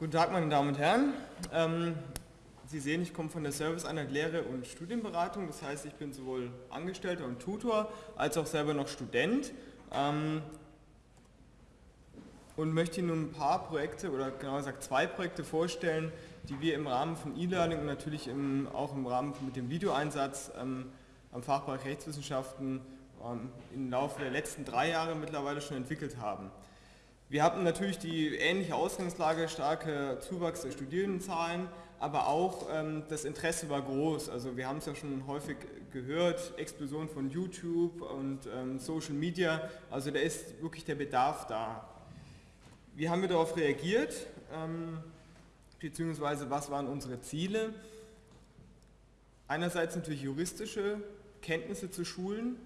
Guten Tag, meine Damen und Herren. Ähm, Sie sehen, ich komme von der Serviceeinheit Lehre und Studienberatung. Das heißt, ich bin sowohl Angestellter und Tutor als auch selber noch Student. Ähm, und möchte Ihnen ein paar Projekte oder genauer gesagt zwei Projekte vorstellen, die wir im Rahmen von E-Learning und natürlich im, auch im Rahmen mit dem Videoeinsatz ähm, am Fachbereich Rechtswissenschaften ähm, im Laufe der letzten drei Jahre mittlerweile schon entwickelt haben. Wir hatten natürlich die ähnliche Ausgangslage, starke Zuwachs der Studierendenzahlen, aber auch ähm, das Interesse war groß. Also wir haben es ja schon häufig gehört, Explosion von YouTube und ähm, Social Media, also da ist wirklich der Bedarf da. Wie haben wir darauf reagiert, ähm, beziehungsweise was waren unsere Ziele? Einerseits natürlich juristische Kenntnisse zu schulen,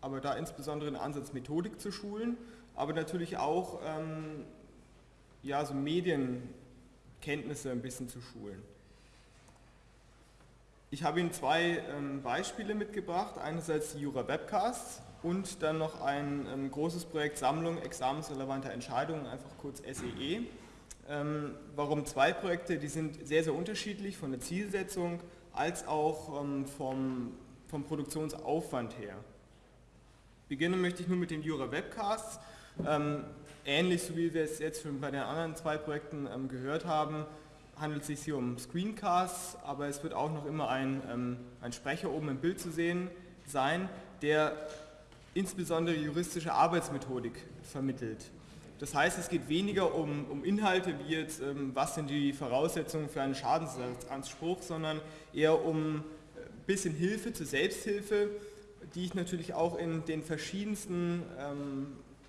aber da insbesondere den Ansatz Methodik zu schulen aber natürlich auch ähm, ja, so Medienkenntnisse ein bisschen zu schulen. Ich habe Ihnen zwei ähm, Beispiele mitgebracht, einerseits die Jura Webcasts und dann noch ein ähm, großes Projekt Sammlung examensrelevanter Entscheidungen, einfach kurz SEE. E. Ähm, warum zwei Projekte? Die sind sehr, sehr unterschiedlich von der Zielsetzung als auch ähm, vom, vom Produktionsaufwand her. Beginnen möchte ich nur mit den Jura Webcasts. Ähm, ähnlich so wie wir es jetzt schon bei den anderen zwei Projekten ähm, gehört haben, handelt es sich hier um Screencasts, aber es wird auch noch immer ein, ähm, ein Sprecher oben im Bild zu sehen sein, der insbesondere juristische Arbeitsmethodik vermittelt. Das heißt, es geht weniger um, um Inhalte wie jetzt, ähm, was sind die Voraussetzungen für einen Schadensersatzanspruch, sondern eher um ein äh, bisschen Hilfe zur Selbsthilfe, die ich natürlich auch in den verschiedensten ähm,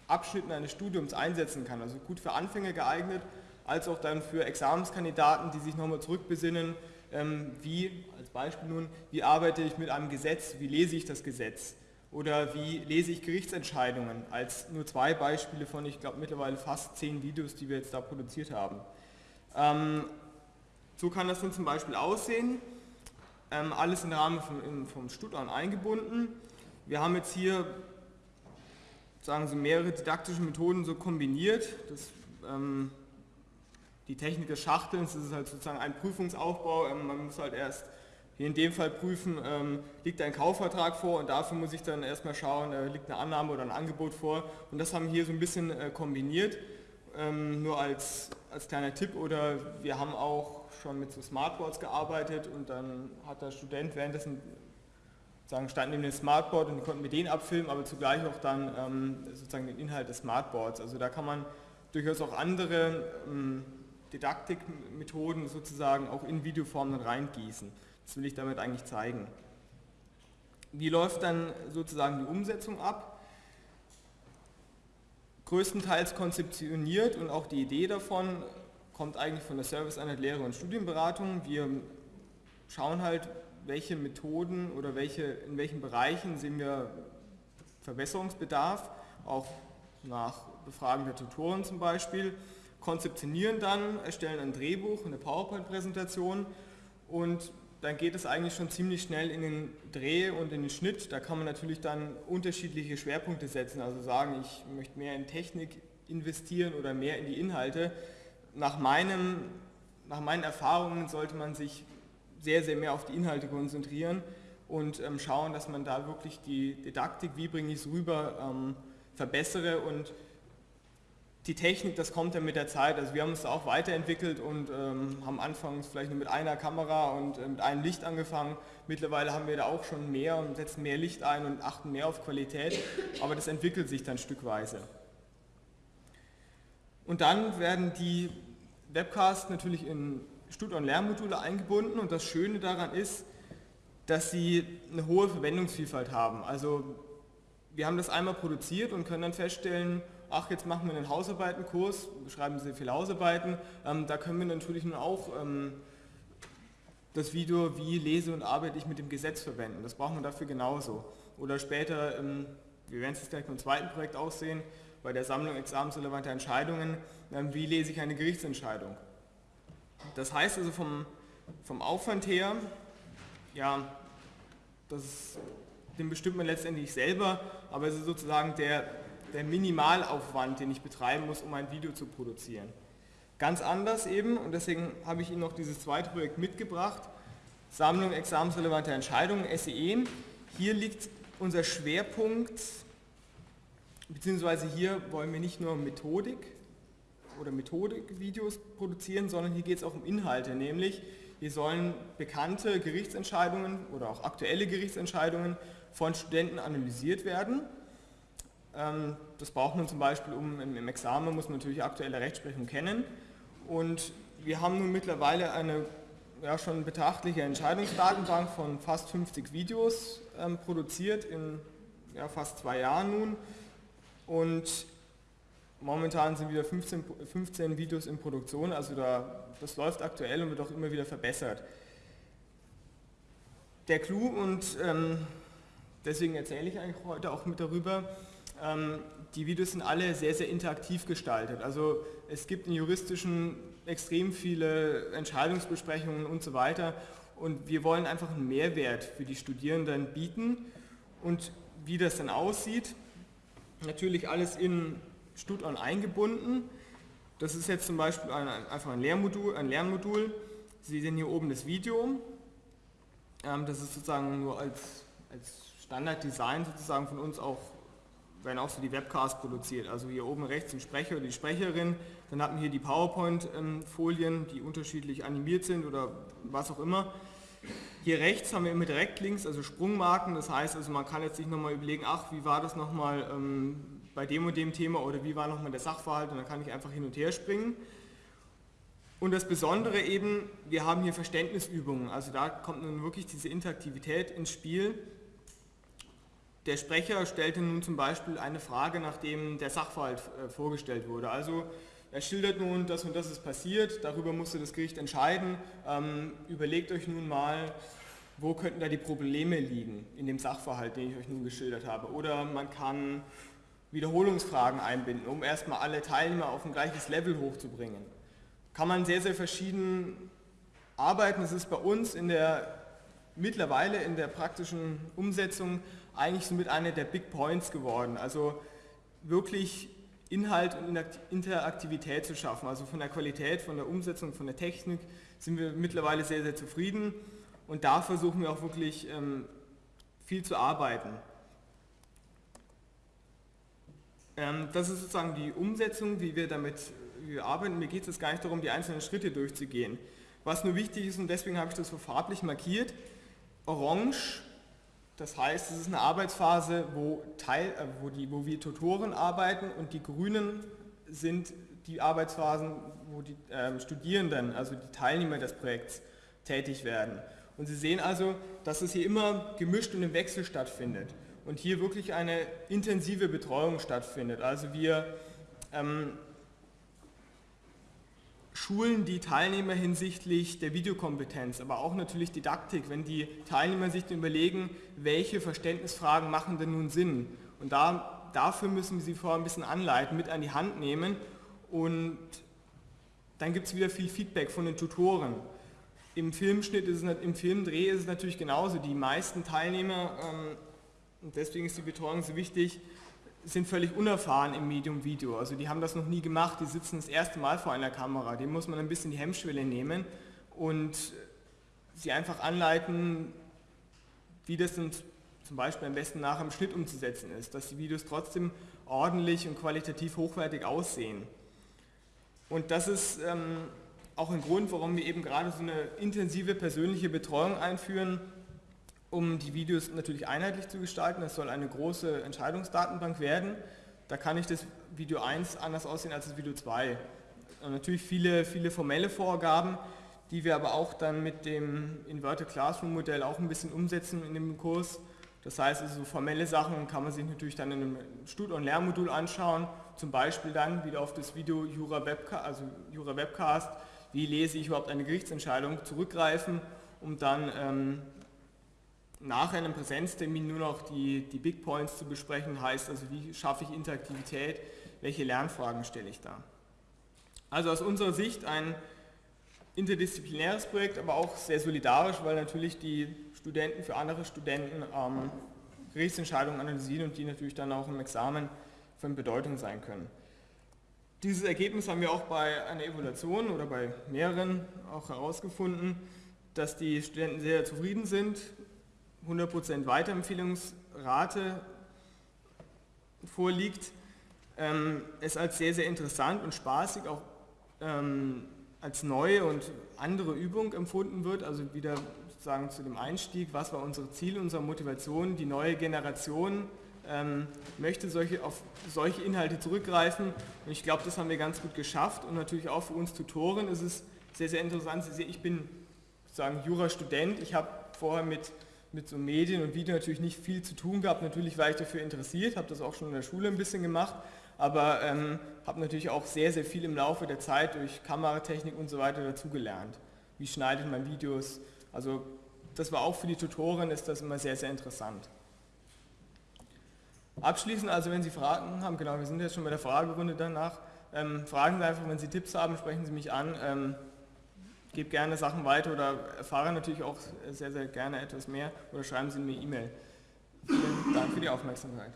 Abschnitten eines Studiums einsetzen kann. Also gut für Anfänger geeignet, als auch dann für Examenskandidaten, die sich nochmal zurückbesinnen, ähm, wie, als Beispiel nun, wie arbeite ich mit einem Gesetz, wie lese ich das Gesetz oder wie lese ich Gerichtsentscheidungen, als nur zwei Beispiele von, ich glaube, mittlerweile fast zehn Videos, die wir jetzt da produziert haben. Ähm, so kann das dann zum Beispiel aussehen, ähm, alles im Rahmen vom, vom Studium eingebunden. Wir haben jetzt hier sagen Sie, mehrere didaktische Methoden so kombiniert. Das, ähm, die Technik des Schachtelns, das ist halt sozusagen ein Prüfungsaufbau. Ähm, man muss halt erst hier in dem Fall prüfen, ähm, liegt ein Kaufvertrag vor und dafür muss ich dann erstmal schauen, äh, liegt eine Annahme oder ein Angebot vor. Und das haben wir hier so ein bisschen äh, kombiniert, ähm, nur als, als kleiner Tipp. Oder wir haben auch schon mit so Smartboards gearbeitet und dann hat der Student währenddessen sozusagen standen neben dem Smartboard und konnten mit denen abfilmen, aber zugleich auch dann ähm, sozusagen den Inhalt des Smartboards. Also da kann man durchaus auch andere ähm, Didaktikmethoden sozusagen auch in Videoformen reingießen. Das will ich damit eigentlich zeigen. Wie läuft dann sozusagen die Umsetzung ab? Größtenteils konzeptioniert und auch die Idee davon kommt eigentlich von der Serviceeinheit Lehre und Studienberatung. Wir schauen halt, welche Methoden oder welche, in welchen Bereichen sehen wir Verbesserungsbedarf, auch nach Befragen der Tutoren zum Beispiel, konzeptionieren dann, erstellen ein Drehbuch, eine PowerPoint-Präsentation und dann geht es eigentlich schon ziemlich schnell in den Dreh und in den Schnitt. Da kann man natürlich dann unterschiedliche Schwerpunkte setzen, also sagen, ich möchte mehr in Technik investieren oder mehr in die Inhalte. Nach, meinem, nach meinen Erfahrungen sollte man sich sehr, sehr mehr auf die Inhalte konzentrieren und ähm, schauen, dass man da wirklich die Didaktik, wie bringe ich es rüber, ähm, verbessere und die Technik, das kommt dann mit der Zeit. Also wir haben uns auch weiterentwickelt und ähm, haben anfangs vielleicht nur mit einer Kamera und äh, mit einem Licht angefangen. Mittlerweile haben wir da auch schon mehr und setzen mehr Licht ein und achten mehr auf Qualität, aber das entwickelt sich dann stückweise. Und dann werden die Webcasts natürlich in Stud- und Lernmodule eingebunden und das Schöne daran ist, dass sie eine hohe Verwendungsvielfalt haben. Also wir haben das einmal produziert und können dann feststellen, ach jetzt machen wir einen Hausarbeitenkurs, schreiben Sie viele Hausarbeiten, ähm, da können wir natürlich nun auch ähm, das Video, wie lese und arbeite ich mit dem Gesetz verwenden. Das brauchen wir dafür genauso. Oder später, ähm, wir werden es jetzt gleich beim zweiten Projekt aussehen, bei der Sammlung examensrelevanter Entscheidungen, ähm, wie lese ich eine Gerichtsentscheidung. Das heißt also vom, vom Aufwand her, ja, das, den bestimmt man letztendlich selber, aber es ist sozusagen der, der Minimalaufwand, den ich betreiben muss, um ein Video zu produzieren. ganz anders eben und deswegen habe ich Ihnen noch dieses zweite Projekt mitgebracht, Sammlung examensrelevanter Entscheidungen, SEE. Hier liegt unser Schwerpunkt, beziehungsweise hier wollen wir nicht nur Methodik oder Methodik-Videos produzieren, sondern hier geht es auch um Inhalte, nämlich hier sollen bekannte Gerichtsentscheidungen oder auch aktuelle Gerichtsentscheidungen von Studenten analysiert werden. Ähm, das braucht man zum Beispiel, um im Examen muss man natürlich aktuelle Rechtsprechung kennen. Und wir haben nun mittlerweile eine ja, schon betrachtliche Entscheidungsdatenbank von fast 50 Videos ähm, produziert in ja, fast zwei Jahren nun. Und momentan sind wieder 15, 15 Videos in Produktion, also da, das läuft aktuell und wird auch immer wieder verbessert. Der Clou und ähm, deswegen erzähle ich eigentlich heute auch mit darüber, ähm, die Videos sind alle sehr, sehr interaktiv gestaltet. Also es gibt in juristischen extrem viele Entscheidungsbesprechungen und so weiter und wir wollen einfach einen Mehrwert für die Studierenden bieten und wie das dann aussieht, natürlich alles in StudOn eingebunden. Das ist jetzt zum Beispiel ein, einfach ein Lehrmodul, ein Lernmodul. Sie sehen hier oben das Video. Ähm, das ist sozusagen nur als, als Standarddesign sozusagen von uns auch werden auch so die Webcasts produziert. Also hier oben rechts ein Sprecher oder die Sprecherin, dann hat man hier die PowerPoint-Folien, die unterschiedlich animiert sind oder was auch immer. Hier rechts haben wir immer Direktlinks, also Sprungmarken, das heißt also man kann jetzt sich nochmal überlegen, ach wie war das nochmal ähm, bei dem und dem Thema oder wie war nochmal der Sachverhalt und dann kann ich einfach hin und her springen. Und das Besondere eben, wir haben hier Verständnisübungen, also da kommt nun wirklich diese Interaktivität ins Spiel. Der Sprecher stellte nun zum Beispiel eine Frage, nachdem der Sachverhalt äh, vorgestellt wurde. Also er schildert nun, das und das ist passiert, darüber musste das Gericht entscheiden. Ähm, überlegt euch nun mal, wo könnten da die Probleme liegen in dem Sachverhalt, den ich euch nun geschildert habe. Oder man kann Wiederholungsfragen einbinden, um erstmal alle Teilnehmer auf ein gleiches Level hochzubringen. Kann man sehr, sehr verschieden arbeiten. Es ist bei uns in der mittlerweile in der praktischen Umsetzung eigentlich somit einer der Big Points geworden. Also wirklich Inhalt und Interaktivität zu schaffen. Also von der Qualität, von der Umsetzung, von der Technik sind wir mittlerweile sehr, sehr zufrieden und da versuchen wir auch wirklich ähm, viel zu arbeiten. Ähm, das ist sozusagen die Umsetzung, wie wir damit wie wir arbeiten. Mir geht es gar nicht darum, die einzelnen Schritte durchzugehen. Was nur wichtig ist, und deswegen habe ich das so farblich markiert, orange das heißt, es ist eine Arbeitsphase, wo, Teil, äh, wo, die, wo wir Tutoren arbeiten und die Grünen sind die Arbeitsphasen, wo die äh, Studierenden, also die Teilnehmer des Projekts, tätig werden. Und Sie sehen also, dass es hier immer gemischt und im Wechsel stattfindet und hier wirklich eine intensive Betreuung stattfindet. Also wir ähm, schulen die Teilnehmer hinsichtlich der Videokompetenz, aber auch natürlich Didaktik, wenn die Teilnehmer sich überlegen, welche Verständnisfragen machen denn nun Sinn. Und da, dafür müssen wir sie vorher ein bisschen anleiten, mit an die Hand nehmen und dann gibt es wieder viel Feedback von den Tutoren. Im Filmschnitt ist es, im Filmdreh ist es natürlich genauso. Die meisten Teilnehmer, ähm, und deswegen ist die Betreuung so wichtig, sind völlig unerfahren im Medium Video. Also die haben das noch nie gemacht, die sitzen das erste Mal vor einer Kamera. Dem muss man ein bisschen die Hemmschwelle nehmen und sie einfach anleiten, wie das zum Beispiel am besten nachher im Schnitt umzusetzen ist, dass die Videos trotzdem ordentlich und qualitativ hochwertig aussehen. Und das ist ähm, auch ein Grund, warum wir eben gerade so eine intensive persönliche Betreuung einführen, um die Videos natürlich einheitlich zu gestalten. Es soll eine große Entscheidungsdatenbank werden. Da kann ich das Video 1 anders aussehen als das Video 2. Und natürlich viele, viele formelle Vorgaben, die wir aber auch dann mit dem Inverted Classroom Modell auch ein bisschen umsetzen in dem Kurs. Das heißt, also formelle Sachen kann man sich natürlich dann in einem Stud- und Lernmodul anschauen, zum Beispiel dann wieder auf das Video Jura, Webca also Jura Webcast, wie lese ich überhaupt eine Gerichtsentscheidung, zurückgreifen, um dann ähm, nach einem Präsenztermin nur noch die, die Big Points zu besprechen, heißt also, wie schaffe ich Interaktivität, welche Lernfragen stelle ich da. Also aus unserer Sicht ein interdisziplinäres Projekt, aber auch sehr solidarisch, weil natürlich die Studenten für andere Studenten ähm, Gerichtsentscheidungen analysieren und die natürlich dann auch im Examen von Bedeutung sein können. Dieses Ergebnis haben wir auch bei einer Evaluation oder bei mehreren auch herausgefunden, dass die Studenten sehr zufrieden sind, 100% Weiterempfehlungsrate vorliegt, ähm, es als sehr, sehr interessant und spaßig auch ähm, als neue und andere Übung empfunden wird, also wieder sozusagen zu dem Einstieg, was war unser Ziel, unsere Motivation, die neue Generation ähm, möchte solche, auf solche Inhalte zurückgreifen. Und ich glaube, das haben wir ganz gut geschafft. Und natürlich auch für uns Tutoren ist es sehr, sehr interessant. Sie sehen, ich bin sozusagen Jurastudent, ich habe vorher mit, mit so Medien und Video natürlich nicht viel zu tun gehabt, natürlich war ich dafür interessiert, habe das auch schon in der Schule ein bisschen gemacht, aber ähm, habe natürlich auch sehr, sehr viel im Laufe der Zeit durch Kameratechnik und so weiter dazugelernt. Wie schneidet man Videos? Also das war auch für die Tutoren, ist das immer sehr, sehr interessant. Abschließend, also wenn Sie Fragen haben, genau, wir sind jetzt schon bei der Fragerunde danach, ähm, fragen Sie einfach, wenn Sie Tipps haben, sprechen Sie mich an, ähm, gebe gerne Sachen weiter oder erfahre natürlich auch sehr, sehr gerne etwas mehr oder schreiben Sie mir E-Mail. Vielen Dank für die Aufmerksamkeit.